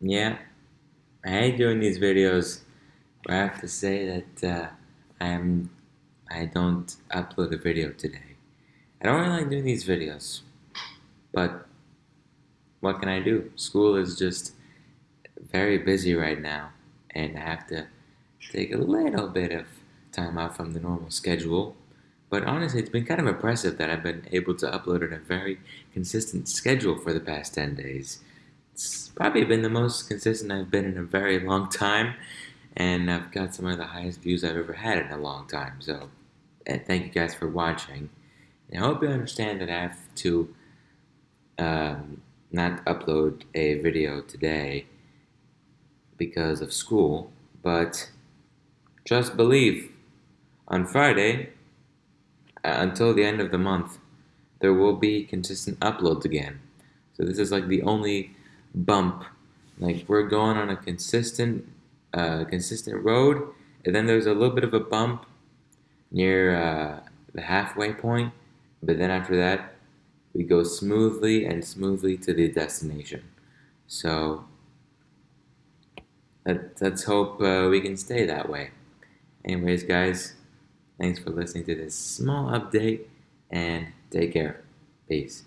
Yeah, I doing these videos I have to say that uh, I am I don't upload a video today. I don't really like doing these videos, but what can I do? School is just very busy right now, and I have to take a little bit of time out from the normal schedule. But honestly, it's been kind of impressive that I've been able to upload on a very consistent schedule for the past 10 days. It's probably been the most consistent I've been in a very long time, and I've got some of the highest views I've ever had in a long time. So, thank you guys for watching. And I hope you understand that I have to um, not upload a video today because of school, but just believe on Friday uh, until the end of the month there will be consistent uploads again. So this is like the only bump. Like we're going on a consistent, uh, consistent road, and then there's a little bit of a bump near uh, the halfway point, but then after that, we go smoothly and smoothly to the destination. So let, let's hope uh, we can stay that way. Anyways, guys, thanks for listening to this small update and take care. Peace.